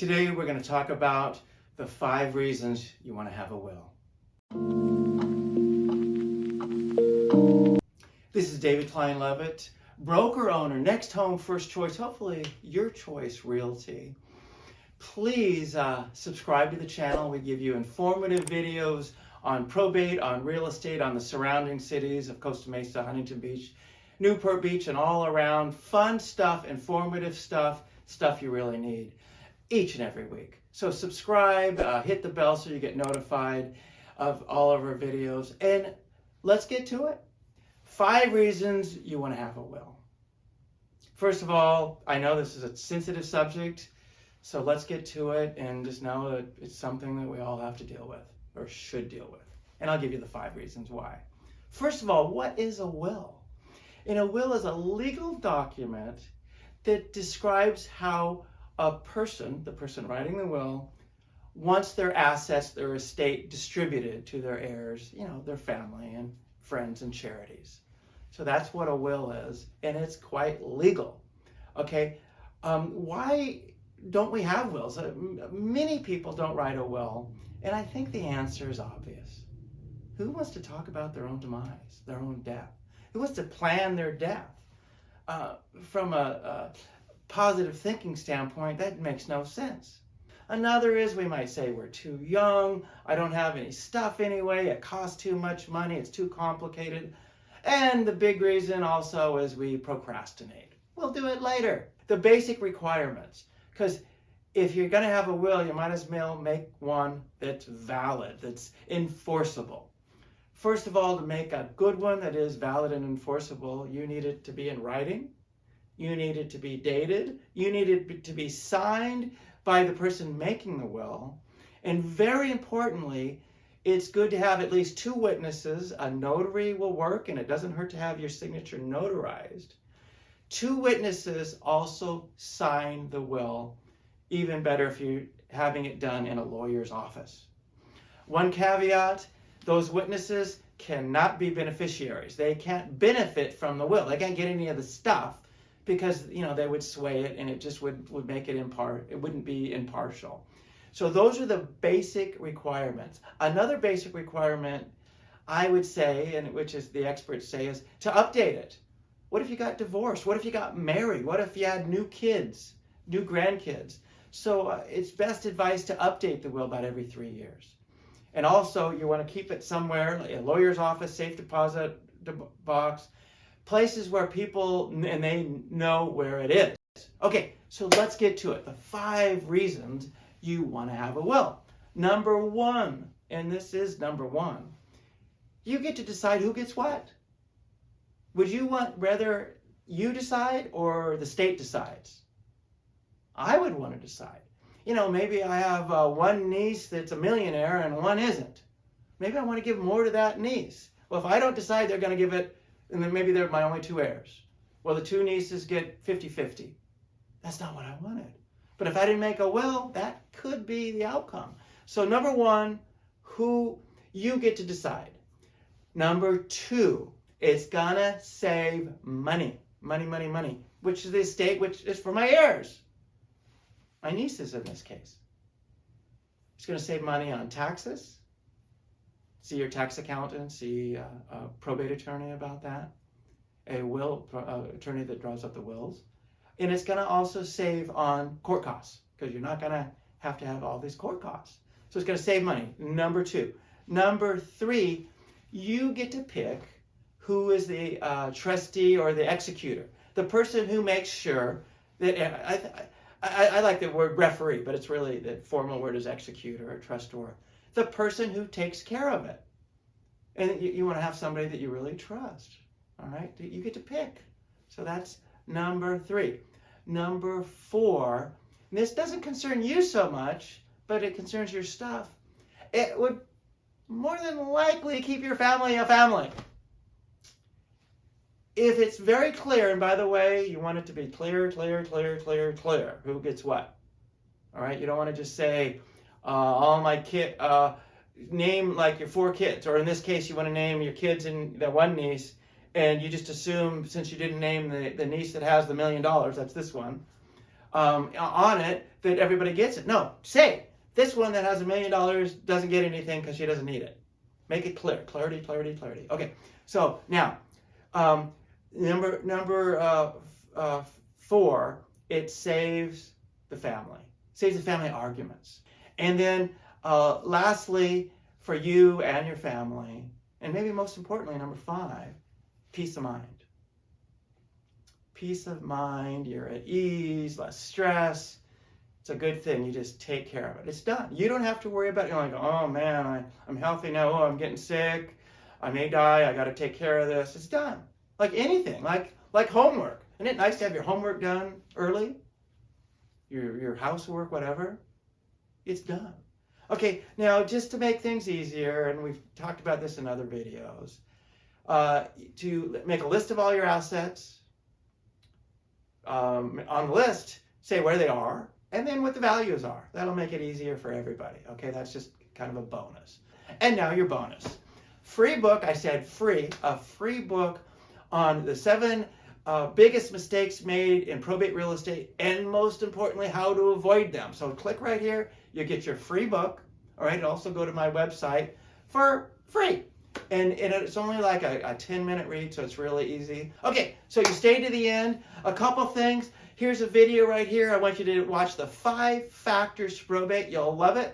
Today we're going to talk about the five reasons you want to have a will. This is David Klein Levitt, broker owner, NextHome, first choice, hopefully your choice realty. Please uh, subscribe to the channel. We give you informative videos on probate, on real estate, on the surrounding cities of Costa Mesa, Huntington Beach, Newport Beach, and all around. Fun stuff, informative stuff, stuff you really need each and every week. So subscribe, uh, hit the bell so you get notified of all of our videos, and let's get to it. Five reasons you want to have a will. First of all, I know this is a sensitive subject, so let's get to it and just know that it's something that we all have to deal with or should deal with. And I'll give you the five reasons why. First of all, what is a will? And a will is a legal document that describes how a person, the person writing the will, wants their assets, their estate distributed to their heirs, you know, their family and friends and charities. So that's what a will is, and it's quite legal. Okay, um, why don't we have wills? Uh, many people don't write a will, and I think the answer is obvious. Who wants to talk about their own demise, their own death? Who wants to plan their death? Uh, from a, a positive thinking standpoint, that makes no sense. Another is we might say we're too young, I don't have any stuff anyway, it costs too much money, it's too complicated. And the big reason also is we procrastinate. We'll do it later. The basic requirements, because if you're going to have a will, you might as well make one that's valid, that's enforceable. First of all, to make a good one that is valid and enforceable, you need it to be in writing, you needed to be dated, you needed to be signed by the person making the will, and very importantly, it's good to have at least two witnesses. A notary will work, and it doesn't hurt to have your signature notarized. Two witnesses also sign the will even better if you're having it done in a lawyer's office. One caveat, those witnesses cannot be beneficiaries. They can't benefit from the will. They can't get any of the stuff because, you know, they would sway it and it just would, would make it impart, it wouldn't be impartial. So those are the basic requirements. Another basic requirement I would say, and which is the experts say, is to update it. What if you got divorced? What if you got married? What if you had new kids, new grandkids? So uh, it's best advice to update the will about every three years. And also you want to keep it somewhere, like a lawyer's office, safe deposit box, places where people, and they know where it is. Okay, so let's get to it. The five reasons you want to have a will. Number one, and this is number one, you get to decide who gets what. Would you want rather you decide or the state decides? I would want to decide. You know, maybe I have uh, one niece that's a millionaire and one isn't. Maybe I want to give more to that niece. Well, if I don't decide they're going to give it, and then maybe they're my only two heirs. Well, the two nieces get 50-50. That's not what I wanted. But if I didn't make a will, that could be the outcome. So number one, who you get to decide. Number two, it's gonna save money. Money, money, money. Which is the estate which is for my heirs my nieces in this case. It's to save money on taxes. See your tax accountant, see a, a probate attorney about that, a will uh, attorney that draws up the wills. And it's going to also save on court costs because you're not going to have to have all these court costs. So it's going to save money. Number two. Number three, you get to pick who is the uh, trustee or the executor, the person who makes sure that I, I, I, like the word referee, but it's really the formal word is executor or trustor. The person who takes care of it. And you, you want to have somebody that you really trust. All right, you get to pick. So that's number three. Number four, this doesn't concern you so much, but it concerns your stuff. It would more than likely keep your family a family if it's very clear, and by the way, you want it to be clear, clear, clear, clear, clear, who gets what. All right, you don't want to just say, all my kid, uh, name like your four kids, or in this case, you want to name your kids and that one niece, and you just assume, since you didn't name the, the niece that has the million dollars, that's this one, um, on it, that everybody gets it. No, say this one that has a million dollars doesn't get anything because she doesn't need it. Make it clear. Clarity, clarity, clarity. Okay. So now, um, number number uh, uh, four, it saves the family, saves the family arguments, and then uh, lastly, for you and your family, and maybe most importantly, number five, peace of mind. Peace of mind. You're at ease, less stress it's a good thing. You just take care of it. It's done. You don't have to worry about it. You're like, oh man, I, I'm healthy now. Oh, I'm getting sick. I may die. I got to take care of this. It's done. Like anything, like like homework. Isn't it nice to have your homework done early? Your your housework, whatever. It's done. Okay, now just to make things easier, and we've talked about this in other videos, uh, to make a list of all your assets. Um, on the list, say where they are, and then what the values are. That'll make it easier for everybody. Okay, that's just kind of a bonus. And now your bonus. Free book, I said free, a free book on the seven uh, biggest mistakes made in probate real estate and most importantly, how to avoid them. So click right here, you get your free book. All right, also go to my website for free. And, and it's only like a, a 10 minute read, so it's really easy. Okay, so you stay to the end. A couple things. Here's a video right here. I want you to watch the five factors to probate. You'll love it.